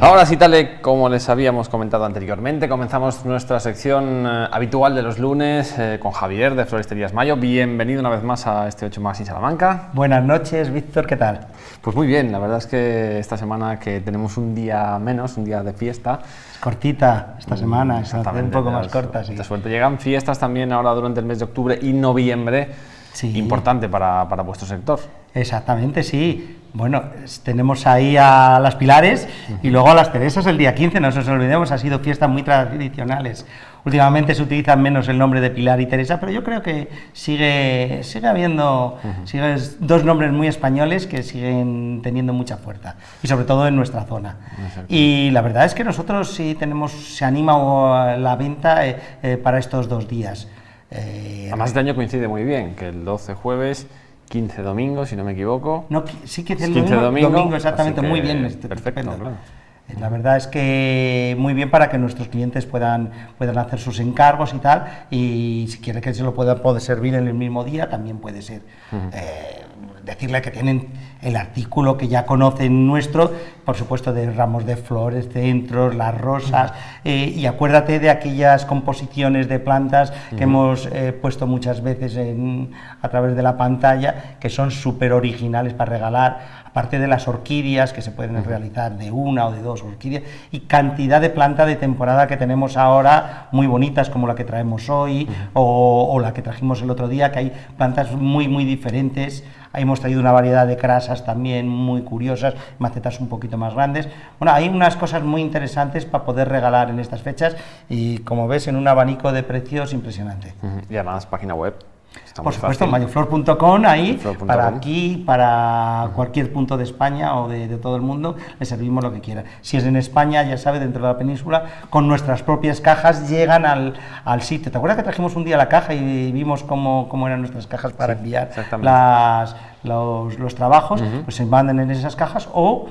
Ahora sí, tal como les habíamos comentado anteriormente, comenzamos nuestra sección eh, habitual de los lunes eh, con Javier de Floristerías Mayo. Bienvenido una vez más a este 8 más en Salamanca. Buenas noches, Víctor, ¿qué tal? Pues muy bien, la verdad es que esta semana que tenemos un día menos, un día de fiesta. Cortita esta semana, un poco más corta, sí. suerte. Llegan fiestas también ahora durante el mes de octubre y noviembre, sí. importante para, para vuestro sector. Exactamente, sí. Bueno, tenemos ahí a las Pilares y luego a las Teresas el día 15, no nos olvidemos, ha sido fiestas muy tradicionales. Últimamente se utiliza menos el nombre de Pilar y Teresa, pero yo creo que sigue, sigue habiendo dos nombres muy españoles que siguen teniendo mucha fuerza, y sobre todo en nuestra zona. Y la verdad es que nosotros sí tenemos, se anima la venta eh, eh, para estos dos días. Eh, Además este año coincide muy bien, que el 12 jueves 15 domingos, si no me equivoco. No, sí que es el 15 domingo, domingo, exactamente, muy bien. Este, perfecto, claro. Eh, la verdad es que muy bien para que nuestros clientes puedan, puedan hacer sus encargos y tal, y si quiere que se lo pueda poder servir en el mismo día, también puede ser. Eh, decirle que tienen el artículo que ya conocen nuestro, por supuesto de ramos de flores, centros, las rosas, eh, y acuérdate de aquellas composiciones de plantas que hemos puesto muchas veces en, a través de la pantalla, que son súper originales para regalar, aparte de las orquídeas que se pueden realizar de una o de dos orquídeas y cantidad de plantas de temporada que tenemos ahora muy bonitas como la que traemos hoy o, la que trajimos el otro día, que hay plantas muy muy diferentes. Hemos traído una variedad de crasas también muy curiosas, macetas un poquito más grandes. Bueno, hay unas cosas muy interesantes para poder regalar en estas fechas y como ves en un abanico de precios impresionante. Y además página web por supuesto, mayoflor.com, ahí, para aquí, para cualquier punto de España o de, todo el mundo, le servimos lo que quiera. Si es en España, ya sabe, dentro de la península, con nuestras propias cajas llegan al, al sitio. ¿Te acuerdas que trajimos un día la caja y vimos cómo, cómo eran nuestras cajas para enviar las, los, los, trabajos? Pues se mandan en esas cajas o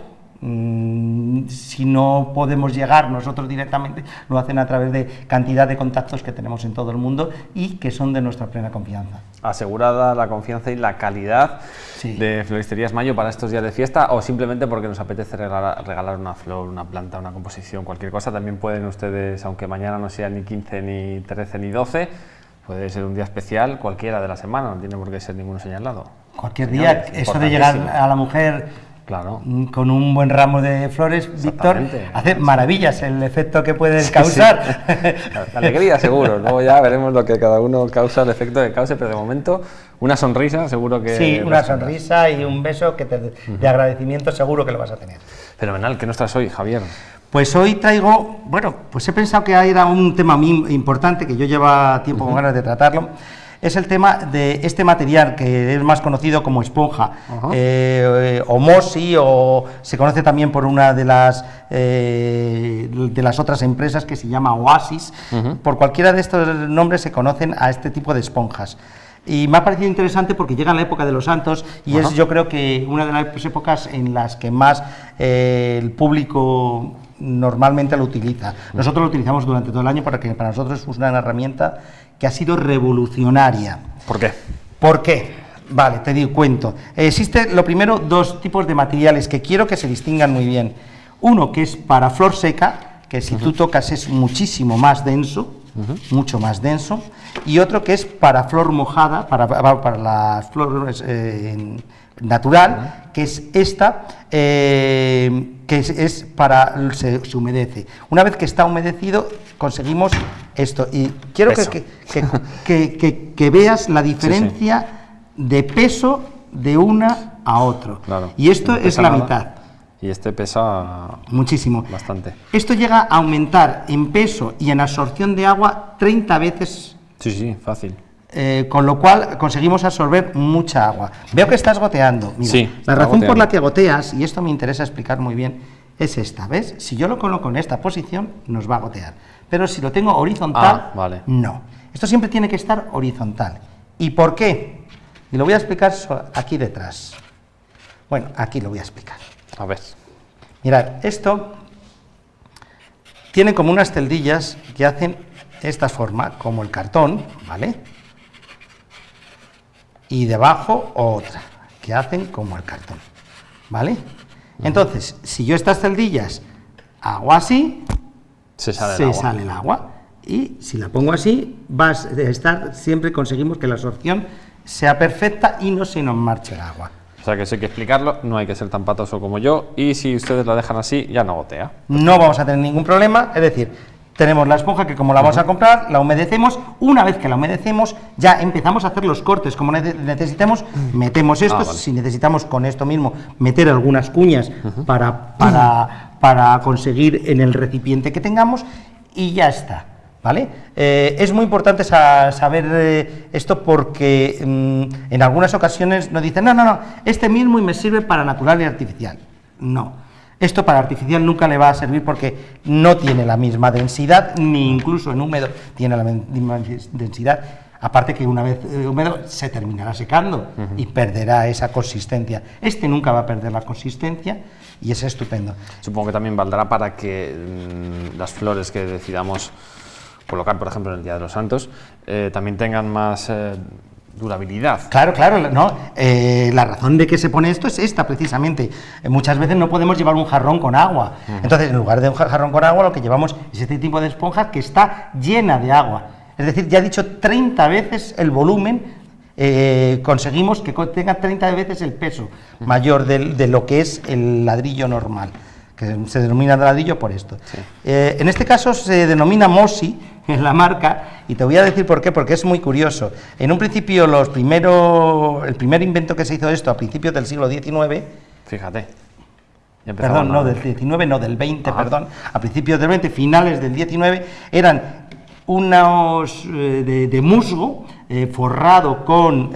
Mm, si no podemos llegar nosotros directamente, lo hacen a través de cantidad de contactos que tenemos en todo el mundo y que son de nuestra plena confianza. Asegurada la confianza y la calidad de Floristerías Mayo para estos días de fiesta o simplemente porque nos apetece regalar, una flor, una planta, una composición, cualquier cosa, también pueden ustedes, aunque mañana no sea ni 15, ni 13, ni 12, puede ser un día especial cualquiera de la semana, no tiene por qué ser ninguno señalado. Cualquier día, eso de llegar a la mujer Claro. Con un buen ramo de flores, Víctor, hace maravillas el efecto que puedes causar. Alegría, seguro. Luego ya veremos lo que cada uno causa, el efecto que cause, pero de momento una sonrisa, seguro que. Sí, una sonrisa y un beso que de agradecimiento, seguro que lo vas a tener. Fenomenal. ¿Qué nos traes hoy, Javier? Pues hoy traigo, bueno, pues he pensado que era un tema muy importante que yo lleva tiempo con ganas de tratarlo es el tema de este material que es más conocido como esponja, eh, o Mosi, o se conoce también por una de las, eh, de las otras empresas que se llama Oasis. Por cualquiera de estos nombres se conocen a este tipo de esponjas. Y me ha parecido interesante porque llega en la época de los santos y es yo creo que una de las épocas en las que más eh, el público normalmente lo utiliza. Nosotros lo utilizamos durante todo el año porque para nosotros es una herramienta que ha sido revolucionaria. ¿Por qué? ¿Por qué? Vale, te digo, cuento. Existen, lo primero, dos tipos de materiales que quiero que se distingan muy bien. Uno que es para flor seca, que si tú tocas es muchísimo más denso, mucho más denso, y otro que es para flor mojada, para, para las flores eh, natural, que es esta, eh, que es, para, se, humedece. Una vez que está humedecido, conseguimos esto. Y quiero que, que, que, veas la diferencia de peso de una a otro. y esto es la mitad. Y este pesa muchísimo. Bastante. Esto llega a aumentar en peso y en absorción de agua 30 veces. Sí, sí, fácil. Eh, con lo cual conseguimos absorber mucha agua. Veo que estás goteando. Mira, la razón por la que goteas, y esto me interesa explicar muy bien, es esta, ¿ves? Si yo lo coloco en esta posición, nos va a gotear. Pero si lo tengo horizontal, ah, no. Esto siempre tiene que estar horizontal. ¿Y por qué? Y lo voy a explicar aquí detrás. Bueno, aquí lo voy a explicar. A ver. Mirad, esto tiene como unas celdillas que hacen esta forma, como el cartón, ¿vale? Y debajo otra, que hacen como el cartón, ¿vale? Entonces, si yo estas celdillas Hago así, se sale, se el, agua. sale el agua. Y si la pongo así, vas a estar, siempre conseguimos que la absorción sea perfecta y no se nos marche el agua. O sea que si hay que explicarlo, no hay que ser tan patoso como yo. Y si ustedes la dejan así, ya no gotea. No vamos a tener ningún problema, es decir, tenemos la esponja que como la vamos a comprar, la humedecemos, una vez que la humedecemos ya empezamos a hacer los cortes como nece- necesitemos, metemos esto, Ah, vale. si necesitamos con esto mismo meter algunas cuñas para, para, para conseguir en el recipiente que tengamos y ya está. ¿Vale? Eh, es muy importante sa- saber eh, esto porque mm, en algunas ocasiones nos dicen, no, no, no, este mismo y me sirve para natural y artificial. No, esto para artificial nunca le va a servir porque no tiene la misma densidad, ni incluso en húmedo tiene la misma densidad. Aparte que una vez eh, húmedo se terminará secando y perderá esa consistencia. Este nunca va a perder la consistencia y es estupendo. Supongo que también valdrá para que mm, las flores que decidamos colocar, por ejemplo, en el Día de los Santos, eh, también tengan más eh, durabilidad. Claro, claro, no. eh, la razón de que se pone esto es esta, precisamente. Eh, muchas veces no podemos llevar un jarrón con agua. Entonces, en lugar de un ja- jarrón con agua, lo que llevamos es este tipo de esponja que está llena de agua. Es decir, ya he dicho 30 veces el volumen, eh, conseguimos que tenga 30 veces el peso mayor de, lo que es el ladrillo normal, que se denomina ladrillo por esto. Eh, en este caso se denomina Mosi, en la marca, y te voy a decir por qué, porque es muy curioso. En un principio, los primero, el primer invento que se hizo esto a principios del siglo XIX, Fíjate. Perdón, no del 19, no del 20, Ah. perdón, a principios del 20, finales del 19, eran unos eh, de, de musgo eh, forrado con,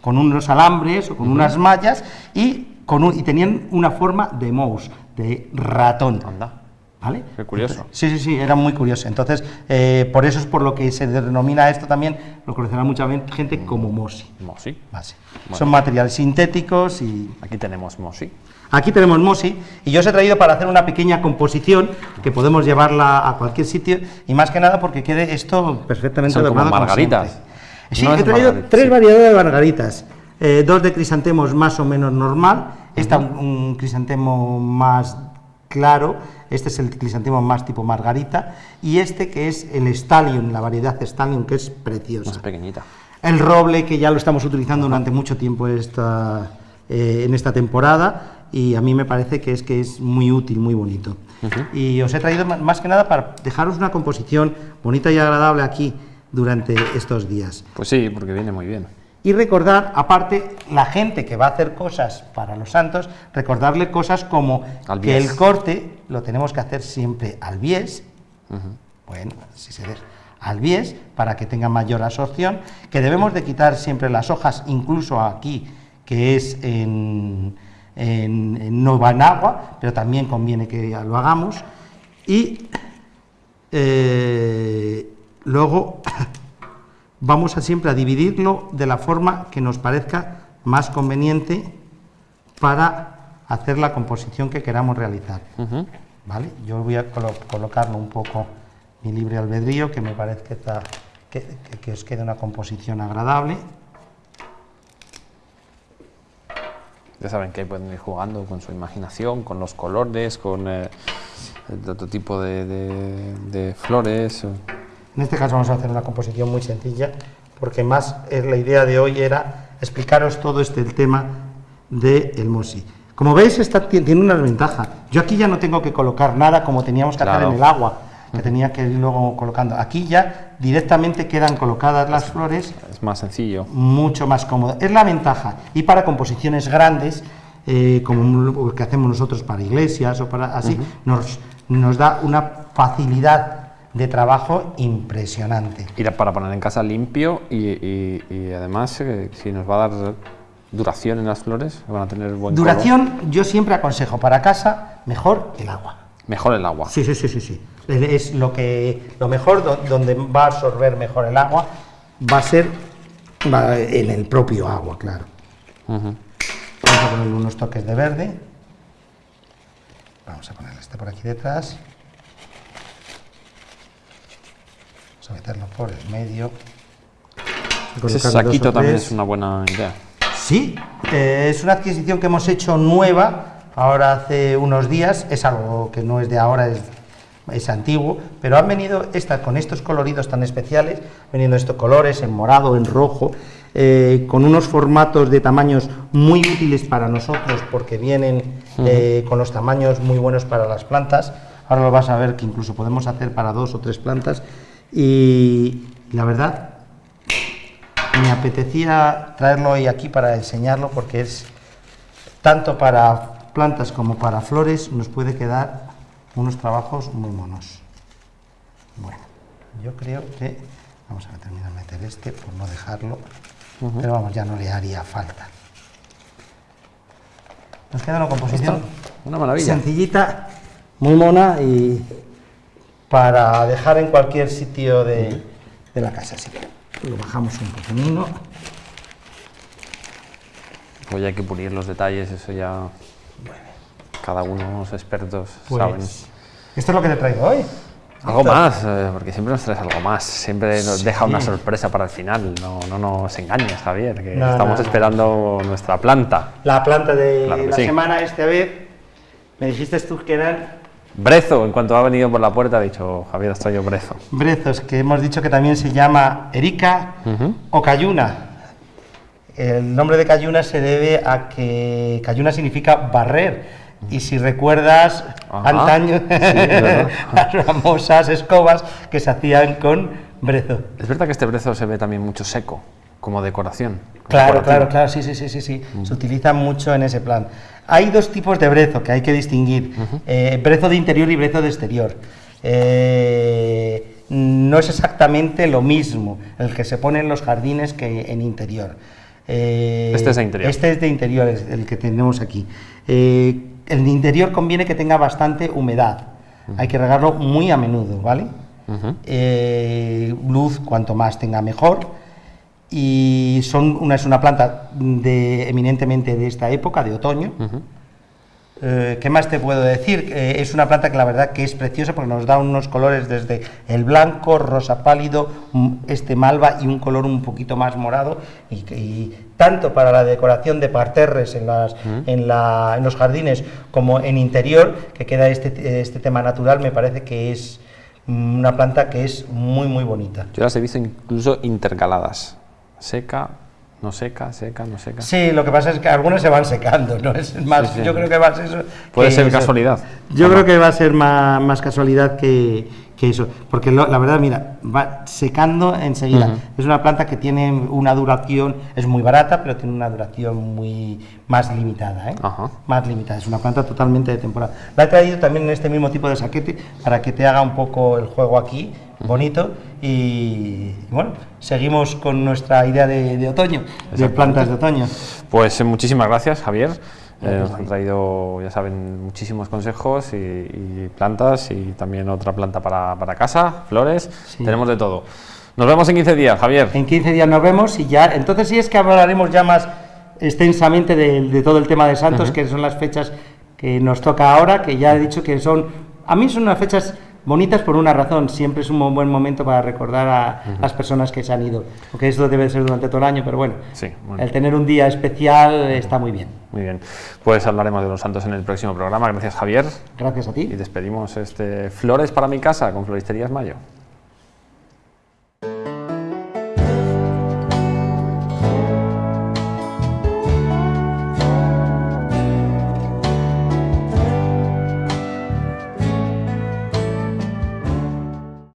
con unos alambres o con unas mallas y, con un- y tenían una forma de mouse, de ratón. Anda. ¿Vale? Qué curioso. Sí, sí, sí, era muy curioso. Entonces, eh, por eso es por lo que se denomina esto también, lo conocerá mucha gente como Mosi. Mosi. Bueno. Son materiales sintéticos y Aquí tenemos Mosi. Aquí tenemos Mosi y yo os he traído para hacer una pequeña composición que podemos llevarla a cualquier sitio y más que nada porque quede esto perfectamente Son como margaritas. Sí, No he traído margarita, tres sí. variedades de margaritas. Eh, dos de crisantemos más o menos normal, esta un, un crisantemo más claro, este es el crisantemo más tipo margarita y este que es el stallion, la variedad stallion que es preciosa. Más pequeñita. El roble, que ya lo estamos utilizando durante mucho tiempo esta, eh, en esta temporada, y a mí me parece que es, que es muy útil, muy bonito. Y os he traído más que nada para dejaros una composición bonita y agradable aquí durante estos días. Pues sí, porque viene muy bien. Y recordar, aparte, la gente que va a hacer cosas para los santos, recordarle cosas como Al que el corte lo tenemos que hacer siempre al bies, bueno, si se deja, al bies, para que tenga mayor absorción, que debemos de quitar siempre las hojas, incluso aquí, que es en, en- en- no va en agua, pero también conviene que lo hagamos, y eh, luego vamos a siempre a dividirlo de la forma que nos parezca más conveniente para hacer la composición que queramos realizar. ¿Vale? Yo voy a colo- colocarlo un poco mi libre albedrío, que me parece que, está- que, que- que os quede una composición agradable. Ya saben que ahí pueden ir jugando con su imaginación, con los colores, con eh, el otro tipo de, de- de flores. En este caso vamos a hacer una composición muy sencilla, porque más la idea de hoy era explicaros todo este el tema del el Mosi. Como veis, esta ti- tiene una ventaja. Yo aquí ya no tengo que colocar nada como teníamos que hacer en el agua, que tenía que ir luego colocando. Aquí ya directamente quedan colocadas las flores Es más sencillo. mucho más cómodo. Es la ventaja. Y para composiciones grandes, eh, como lo que hacemos nosotros para iglesias o para así, nos, nos da una facilidad de trabajo impresionante. A- para poner en casa limpio y, y- y además eh, si nos va a dar duración en las flores, van a tener buen color. Duración, yo siempre aconsejo para casa, mejor el agua. Mejor el agua. Sí, sí, sí, sí, sí. Es lo que lo mejor do- donde va a absorber mejor el agua va a ser va en el propio agua, claro. Vamos a ponerle unos toques de verde. Vamos a ponerle este por aquí detrás. Vamos a meterlo por el medio. Ese saquito también es una buena idea. Sí, eh, es una adquisición que hemos hecho nueva ahora hace unos días, es algo que no es de ahora, es, es antiguo, pero han venido esta, con estos coloridos tan especiales, veniendo estos colores en morado, en rojo, eh, con unos formatos de tamaños muy útiles para nosotros porque vienen eh, con los tamaños muy buenos para las plantas. Ahora lo vas a ver que incluso podemos hacer para dos o tres plantas y la verdad me apetecía traerlo hoy aquí para enseñarlo porque es tanto para plantas como para flores nos puede quedar unos trabajos muy monos. Bueno, yo creo que vamos a terminar de meter este por no dejarlo pero vamos, ya no le haría falta. Nos queda una composición una maravilla. sencillita, muy mona y para dejar en cualquier sitio de, la casa. Así que lo bajamos un poquito. Pues ya hay que pulir los detalles, eso ya cada uno, los expertos, pues, saben. Esto es lo que te traigo hoy. Algo más, eh, porque siempre nos traes algo más, siempre nos deja una sorpresa para el final, no, no nos engañes Javier, que estamos esperando nuestra planta. La planta de la semana esta vez, me dijiste tú que eran... Brezo, en cuanto ha venido por la puerta ha dicho Javier, estoy yo brezo. Brezos, que hemos dicho que también se llama Erika o Cayuna. El nombre de Cayuna se debe a que Cayuna significa barrer y si recuerdas antaño las famosas escobas que se hacían con brezo. Es verdad que este brezo se ve también mucho seco, como decoración. Claro, claro, claro, sí, sí, sí, sí, sí. se utiliza mucho en ese plan. Hay dos tipos de brezo que hay que distinguir, eh, brezo de interior y brezo de exterior. Eh, no es exactamente lo mismo el que se pone en los jardines que en interior. Eh, este es de interior. Este es de interior, el que tenemos aquí el interior conviene que tenga bastante humedad. Hay que regarlo muy a menudo, ¿vale? Eh, luz, cuanto más tenga mejor. Y son una, es una planta de, eminentemente de esta época, de otoño. Eh, ¿Qué más te puedo decir? Eh, es una planta que la verdad que es preciosa porque nos da unos colores desde el blanco, rosa pálido, este malva y un color un poquito más morado y, tanto para la decoración de parterres en, las, en, la, en, los jardines como en interior, que queda este, este tema natural, me parece que es una planta que es muy muy bonita. Yo las he visto incluso intercaladas, seca, no seca, seca, no seca. Sí, lo que pasa es que algunas se van secando, ¿no? Es más, yo creo que va a ser eso. Puede ser casualidad. Yo creo que va a ser más, casualidad que, eso, porque la verdad, mira, va secando enseguida. Es una planta que tiene una duración, es muy barata, pero tiene una duración muy más limitada, ¿eh? Más limitada, es una planta totalmente de temporada. La he traído también en este mismo tipo de saquete para que te haga un poco el juego aquí bonito y, bueno, seguimos con nuestra idea de, otoño, de plantas de otoño. Pues eh, muchísimas gracias Javier. Eh, nos han traído, ya saben, muchísimos consejos y, plantas y también otra planta para, para casa, flores, tenemos de todo. Nos vemos en 15 días, Javier. En 15 días nos vemos y ya, entonces sí es que hablaremos ya más extensamente de, todo el tema de Santos, que son las fechas que nos toca ahora, que ya he dicho que son, a mí son unas fechas bonitas por una razón, siempre es un buen momento para recordar a las personas que se han ido, porque eso debe ser durante todo el año, pero bueno, el tener un día especial está muy bien. Muy bien, pues hablaremos de los santos en el próximo programa, gracias Javier. Gracias a ti. Y despedimos este Flores para mi casa con Floristerías Mayo.